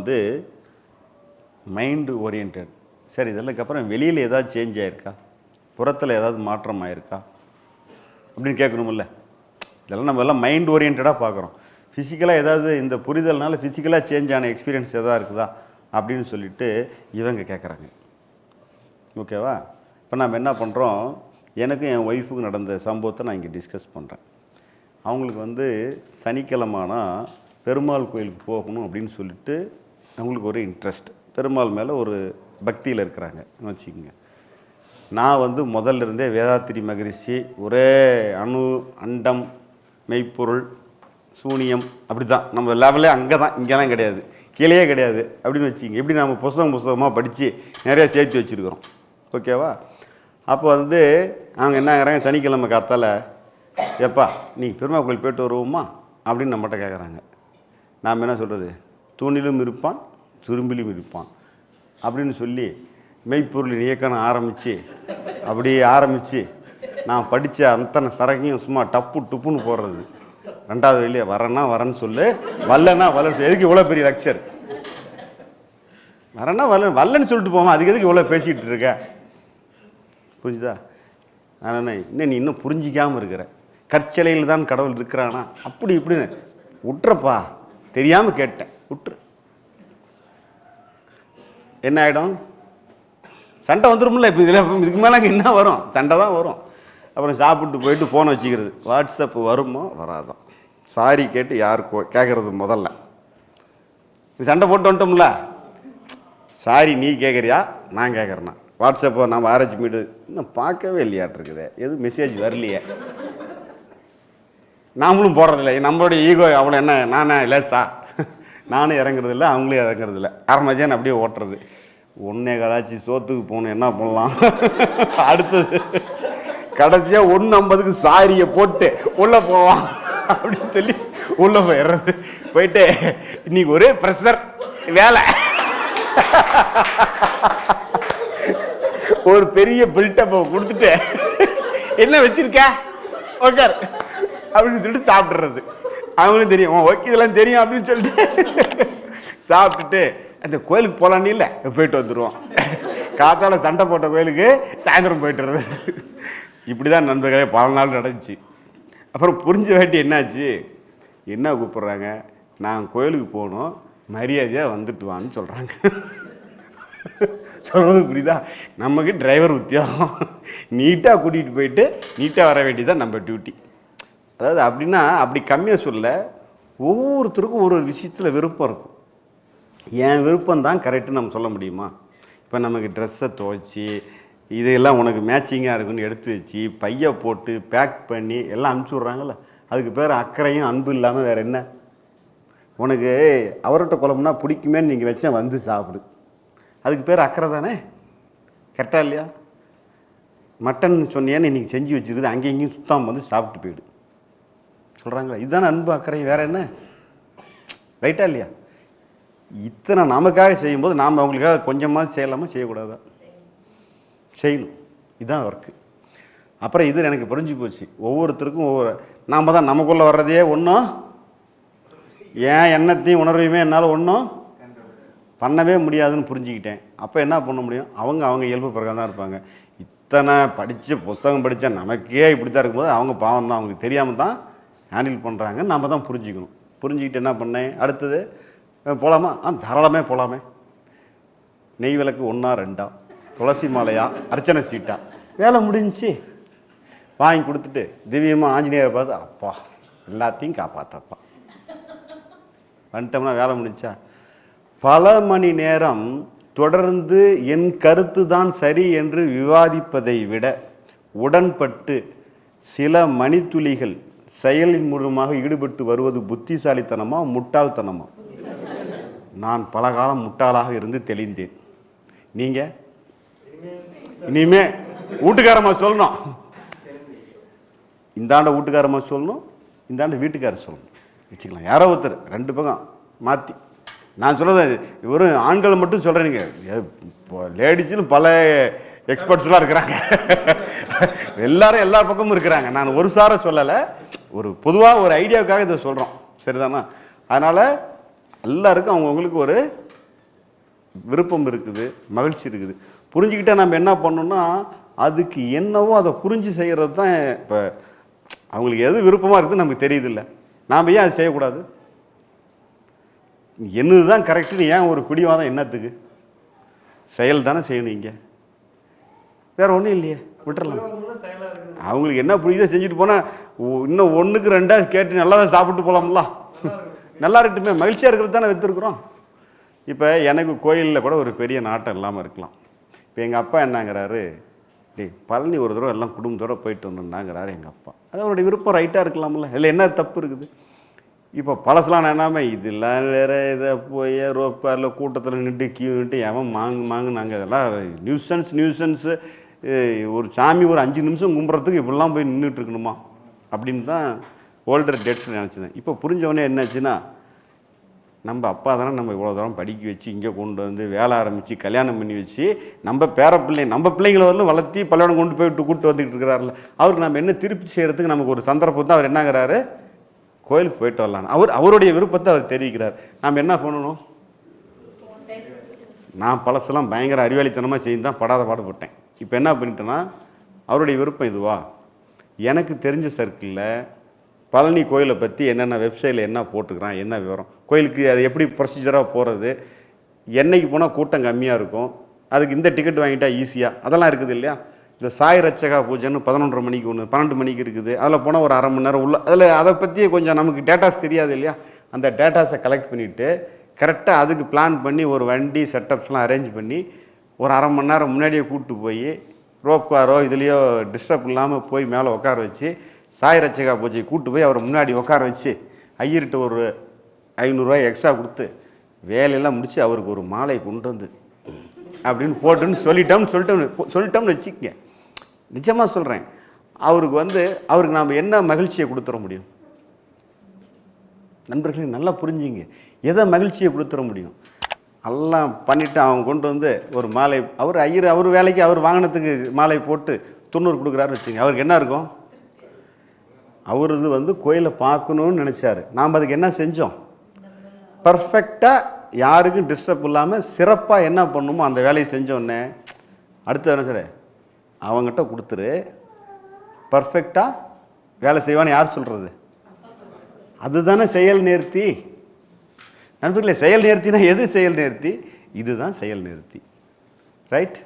வந்து mind orient சரி இதெல்லாம் அப்புறம் வெளியில் ஏதாவது சேஞ்ச் ஆகிருக்கா புறத்தில் ஏதாவது மாற்றம் ஆயிருக்கா? அப்படின்னு கேட்கணுமில்ல இதெல்லாம் நம்ம எல்லாம் மைண்ட் ஓரியன்டாக பார்க்குறோம். ஃபிசிக்கலாக ஏதாவது இந்த புரிதல்னால ஃபிசிக்கலாக சேஞ்ச் ஆன எக்ஸ்பீரியன்ஸ் எதாவது இருக்குதா? அப்படின்னு சொல்லிட்டு இவங்க கேட்குறாங்க. ஓகேவா இப்போ நம்ம என்ன பண்ணுறோம் எனக்கும் என் ஒய்ஃபுக்கு நடந்த சம்பவத்தை நான் இங்கே டிஸ்கஸ் பண்ணுறேன் அவங்களுக்கு வந்து சனிக்கிழமானா பெருமாள் கோயிலுக்கு போகணும் அப்படின்னு சொல்லிட்டு அவங்களுக்கு ஒரு இன்ட்ரெஸ்ட் பெருமாள் மேலே ஒரு பக்தியில் இருக்கிறாங்க. வச்சுக்கோங்க. நான் வந்து முதல்ல இருந்தே வேதாத்திரி மகரிஷி ஒரே அணு அண்டம் மெய்ப்பொருள் சூனியம் அப்படி தான் நம்ம லெவலே அங்கே தான் இங்கெல்லாம் கிடையாது. கீழேயே கிடையாது. அப்படின்னு வச்சுங்க எப்படி நம்ம புஸ்தகம் புஸ்தகமாக படித்து நிறைய சேர்த்து வச்சுருக்கிறோம். ஓகேவா அப்போ வந்து அவங்க என்னங்கிறாங்க சனிக்கிழமை காத்தால எப்பா நீங்கள் பெருமா கோயில் போயிட்டு வருவோமா? அப்படின்னு நம்மகிட்ட கேட்குறாங்க நாம் என்ன சொல்கிறது தூணிலும் இருப்பான் துரும்பிலும் இருப்பான். அப்படின்னு சொல்லி மெய்ப்பொருளின் இயக்கணம் ஆரம்பித்து அப்படியே ஆரம்பித்து நான் படித்த அத்தனை சரகையும் சும்மா டப்பு டுப்புன்னு போடுறது. ரெண்டாவது வெளியே வரேன்னா வரேன்னு சொல்லு வரலன்னா வரலன்னு சொல்லு. எதுக்கு இவ்வளோ பெரிய லெக்சர் வரேன்னா வரல வரலன்னு சொல்லிட்டு போவோம் அதுக்கு எதுக்கு இவ்வளோ பேசிக்கிட்டு இருக்க? புரிஞ்சுதா? நான் என்ன இன்னும் நீ இன்னும் புரிஞ்சிக்காமல் இருக்கிற? கற்சிலையில் தான் கடவுள் இருக்கிறானா? அப்படி இப்படின்னு. விட்டுறப்பா தெரியாமல் கேட்டேன். விட்டுரு என்ன ஆகிடும் சண்டை வந்துடும்ல இப்போ இதில் இதுக்கு மேலே என்ன வரும்? சண்டை தான் வரும். அப்புறம் சாப்பிட்டு போயிட்டு ஃபோனை வச்சுக்கிறது. வாட்ஸ்அப் வருமோ? வராதோ. சாரி கேட்டு யார் கேட்குறது முதல்ல. இது சண்டை போட்டு வந்துட்டோம்ல. சாரி நீ கேட்குறியா நான் கேட்குறேன்னா வாட்ஸ்அப்போ நம்ம ஆராய்ச்சி மீட்டு இன்னும் பார்க்கவே இல்லையாட்டிருக்குது எதுவும் மெசேஜ் வரலையே. நாமளும் போடுறதில்ல நம்மளுடைய ஈகோ அவ்வளோ என்ன? நானே லேசா? நானும் இறங்குறது இல்லை அவங்களும் இறங்குறது இல்லை அரை அப்படியே ஓட்டுறது. ஒன்றே கதாச்சி சோத்துக்கு போகணும் என்ன பண்ணலாம்? அடுத்தது கடைசியாக ஒன்று ஐம்பதுக்கு சாரியை போட்டு உள்ளே போவான். அப்படின்னு சொல்லி உள்ளே போயிடுறது. போயிட்டு இன்னைக்கு ஒரே ப்ரெஷர் வேலை. ஒரு பெரிய பில்டப்பை கொடுத்துட்டு என்ன வச்சிருக்க? ஓகே அப்படின்னு சொல்லிட்டு சாப்பிட்றது. அவங்களும் தெரியும் ஓகே இதெல்லாம் தெரியும் அப்படின்னு சொல்லிட்டு சாப்பிட்டுட்டு அந்த கோயிலுக்கு போகலான்னு இல்லை போயிட்டு வந்துடுவோம் காத்தால சண்டை போட்ட கோயிலுக்கு சாயந்தரம் போயிட்டுறது இப்படி தான் நண்பர்களே பல நாள் நடந்துச்சு. அப்புறம் புரிஞ்ச வேட்டி என்னாச்சு? என்ன கூப்பிட்றாங்க? நான் கோயிலுக்கு போகணும் மரியாதையாக வந்துட்டு வான்னு சொல்கிறாங்க சொல்கிறது புரியுதா? நமக்கு டிரைவர் உத்தியோகம். நீட்டாக கூட்டிகிட்டு போயிட்டு நீட்டாக வர வேண்டியதான் நம்ம டியூட்டி அதாவது அப்படின்னா அப்படி கம்மியாக சொல்ல ஒவ்வொருத்தருக்கும் ஒரு ஒரு விஷயத்தில் விருப்பம் இருக்கும். என் விருப்பம் தான் கரெக்டுன்னு நம்ம சொல்ல முடியுமா? இப்போ நமக்கு ட்ரெஸ்ஸை துவைச்சி இதெல்லாம் உனக்கு மேட்சிங்காக இருக்குன்னு எடுத்து வச்சு பையை போட்டு பேக் பண்ணி எல்லாம் அனுப்பிச்சி விட்றாங்கல்ல? அதுக்கு பேர் அக்கறையும் அன்பு இல்லாமல் வேறு என்ன? உனக்கு அவர்கிட்ட குழம்புனா பிடிக்குமேன்னு நீங்கள் வச்சா வந்து சாப்பிடு. அதுக்கு பேர் அக்கறை தானே? கரெக்டாக இல்லையா? மட்டன் சொன்னியான்னு இன்றைக்கி செஞ்சு வச்சுருக்குது அங்கேயும் இங்கேயும் சுத்தாம வந்து சாப்பிட்டு போயிடு. சொல்கிறாங்களே இதுதான் அன்பு அக்கறை வேறு என்ன? ரைட்டா இல்லையா? இத்தனை நமக்காக செய்யும்போது நாம் அவங்களுக்காக கொஞ்சமாக செய்யலாமா? செய்யக்கூடாதா? செய்யணும். இதுதான் ஒர்க்கு அப்புறம் இது எனக்கு புரிஞ்சு போச்சு. ஒவ்வொருத்தருக்கும் ஒவ்வொரு நாம் தான் நமக்குள்ளே வர்றதையே ஒன்றும் ஏன் எண்ணத்தையும் உணர்வையுமே என்னால் ஒன்றும் பண்ணவே முடியாதுன்னு புரிஞ்சுக்கிட்டேன். அப்போ என்ன பண்ண முடியும்? அவங்க அவங்க இயல்பு பிறகு தான் இருப்பாங்க. இத்தனை படித்த புஸ்தகம் படித்தா நமக்கே இப்படி தான் இருக்கும்போது அவங்க பாவம் தான் அவங்களுக்கு தெரியாமல் தான் ஹேண்டில் பண்ணுறாங்க நம்ம தான் புரிஞ்சுக்கணும். புரிஞ்சுக்கிட்டு என்ன பண்ணேன்? அடுத்தது போகலாமா ஆ தாராளமே போகலாமே நெய் விளக்கு ஒன்றா ரெண்டா. துளசி மாலையா? அர்ச்சனை சீட்டா? வேலை முடிஞ்சு வாங்கி கொடுத்துட்டு திவ்யமாக ஆஞ்சநேயரை பார்த்து அப்பா எல்லாத்தையும் காப்பாற்றப்பா வந்துட்டோம்னா வேலை முடிஞ்சா? பல மணி நேரம் தொடர்ந்து என் கருத்து தான் சரி என்று விவாதிப்பதை விட உடன்பட்டு சில மணித்துளிகள் செயலின் மூலமாக ஈடுபட்டு வருவது புத்திசாலித்தனமா முட்டாள்தனமா? நான் பல காலம் முட்டாளாக இருந்து தெளிந்தேன். நீங்க? இனிமே வீட்டுக்காரமா சொல்லணும். இந்தாண்ட வீட்டுக்காரமா சொல்லணும் இந்தாண்ட வீட்டுக்காரர் சொல்லணும். வச்சுக்கலாம். யாரோ ஒருத்தர் ரெண்டு பக்கம் மாற்றி நான் சொல்றது ஒரு ஆண்கள் மட்டும் சொல்கிறேனுங்க லேடிஸிலும் பல எக்ஸ்பர்ட்ஸ்லாம் இருக்கிறாங்க. எல்லாரும் எல்லா பக்கமும் இருக்கிறாங்க. நான் ஒரு சார சொல்லலை. ஒரு பொதுவாக ஒரு ஐடியாவுக்காக இதை சொல்கிறோம் சரிதானா? அதனால் எல்லாருக்கும் அவங்கவுங்களுக்கு ஒரு விருப்பம் இருக்குது மகிழ்ச்சி இருக்குது. புரிஞ்சுக்கிட்டால் நம்ம என்ன பண்ணணும்னா அதுக்கு என்னவோ அதை புரிஞ்சு செய்கிறது தான் இப்போ அவங்களுக்கு எது விருப்பமாக இருக்குது நமக்கு தெரியுதில்ல. நாம் ஏன் அதை செய்யக்கூடாது? என்னது தான் கரெக்டுன்னு ஏன் ஒரு பிடிவாதம் என்னத்துக்கு செயல் தானே செய்யணும் இங்கே. வேற ஒன்றும் இல்லையே விட்டுறலாம். அவங்களுக்கு என்ன பிடிக்குதோ செஞ்சுட்டு போனால் இன்னும் ஒன்றுக்கு ரெண்டாக கேட்டு நல்லா தான் சாப்பிட்டு போகலாம்ல நல்லா இருக்கட்டுமே மகிழ்ச்சியாக இருக்கிறது தானே விற்றுருக்குறோம் இப்போ எனக்கு கோயிலில் கூட ஒரு பெரிய நாட்டம் இல்லாமல் இருக்கலாம். இப்போ எங்கள் அப்பா என்னங்கிறாரு டேய் பழனி ஒரு தடவை எல்லாம் குடும்பத்தோட போயிட்டு வந்துருந்தாங்கிறாரு எங்கள் அப்பா. அது அவருடைய விருப்பம் ரைட்டாக இருக்கலாம்ல. இதில் என்ன தப்பு இருக்குது? இப்போ பழசெலாம் என்னாமே இதெல்லாம் வேறு இதை போய் ரோப் காரில் கூட்டத்தில் நின்று கியூ நின்று எவன் மாங்கு மாங்கு நாங்கள் இதெல்லாம் நியூசன்ஸ் நியூசன்ஸு. ஒரு சாமி ஒரு அஞ்சு நிமிஷம் கும்புறதுக்கு இப்படிலாம் போய் நின்றுட்டு இருக்கணுமா அப்படின்னு தான் ஓல்டர் டேட்ஸில் நினச்சினேன் இப்போ புரிஞ்சவொடனே என்னாச்சுன்னா நம்ம அப்பா தானே நம்ம இவ்வளோ தூரம் படிக்க வச்சு இங்கே கொண்டு வந்து வேலை ஆரம்பித்து கல்யாணம் பண்ணி வச்சு நம்ம பேர பிள்ளை நம்ம பிள்ளைங்களை வரலும் வளர்த்தி பள்ளியோடம் கொண்டு போய் கூப்பிட்டு வந்துக்கிட்டு இருக்கிறாருல அவருக்கு நம்ம என்ன திருப்பி செய்கிறதுக்கு நமக்கு ஒரு சந்தர்ப்பத்தை அவர் என்னங்கிறாரு? கோயிலுக்கு போயிட்டு வரலான்னு. அவர் அவருடைய விருப்பத்தை அவர் தெரிவிக்கிறார். நாம் என்ன பண்ணணும்? நான் பழசெல்லாம் பயங்கர அறிவாளித்தனமாக செய்து தான் படாத பாடுபட்டேன் இப்போ என்ன பண்ணிட்டேன்னா அவருடைய விருப்பம் இதுவா? எனக்கு தெரிஞ்ச சர்க்கிளில் பழனி கோயிலை பற்றி என்னென்ன வெப்சைட்டில் என்ன போட்டுக்கிறான் என்ன விவரம்? கோயிலுக்கு அது எப்படி ப்ரொசீஜராக போகிறது என்னைக்கு போனால் கூட்டம் கம்மியாக இருக்கும்? அதுக்கு இந்த டிக்கெட் வாங்கிட்டா ஈஸியாக அதெல்லாம் இருக்குது இல்லையா? இந்த சாய் ரச்சகா பூஜைன்னு பதினொன்றரை மணிக்கு ஒன்று பன்னெண்டு மணிக்கு இருக்குது. அதில் போனால் ஒரு அரை மணி நேரம் உள்ள அதில் அதை பற்றி கொஞ்சம் நமக்கு டேட்டாஸ் தெரியாது இல்லையா? அந்த டேட்டாஸை கலெக்ட் பண்ணிவிட்டு கரெக்டாக அதுக்கு பிளான் பண்ணி ஒரு வண்டி செட்டப்ஸ்லாம் அரேஞ்ச் பண்ணி ஒரு அரை மணி நேரம் முன்னாடியே கூப்பிட்டு போய் ரோப் காரோ இதுலேயோ டிஸ்டர்ப் இல்லாமல் போய் மேலே உட்கார வச்சு சாய் ரச்சகா பூஜை கூப்பிட்டு போய் அவரை முன்னாடி உட்கார வச்சு ஐயர்கிட்ட ஒரு ஐநூறுரூவா எக்ஸ்ட்ரா கொடுத்து வேலையெல்லாம் முடித்து அவருக்கு ஒரு மாலை கொண்டு வந்து அப்படின்னு போட்டுன்னு சொல்லிட்டோம்னு சொல்லிட்டோம்னு சொல்லிட்டோம்னு வச்சுக்கங்க. நிஜமாக சொல்கிறேன் அவருக்கு வந்து அவருக்கு நாம் என்ன மகிழ்ச்சியை கொடுத்துட முடியும்? நண்பர்களே நல்லா புரிஞ்சுங்க. எதை மகிழ்ச்சியை கொடுத்துட முடியும்? எல்லாம் பண்ணிவிட்டு அவங்க கொண்டு வந்து ஒரு மாலை அவர் ஐயர் அவர் வேலைக்கு அவர் வாங்கினத்துக்கு மாலை போட்டு தொண்ணூறு கொடுக்குறாருன்னு வச்சுங்க அவருக்கு என்ன இருக்கும்? அவரது வந்து கோயிலை பார்க்கணும்னு நினச்சாரு. நாம் அதுக்கு என்ன செஞ்சோம்? பர்ஃபெக்டாக யாருக்கும் டிஸ்டர்ப் இல்லாமல் சிறப்பாக என்ன பண்ணணுமோ அந்த வேலையை செஞ்சோடனே அடுத்து என்ன சார் அவங்ககிட்ட கொடுத்துரு. பர்ஃபெக்டாக வேலை செய்வான்னு யார் சொல்கிறது அதுதானே செயல் நேர்த்தி. நண்பர்களே செயல் நேர்த்தினா எது செயல் நேர்த்தி? இதுதான் செயல் நேர்த்தி. ரைட்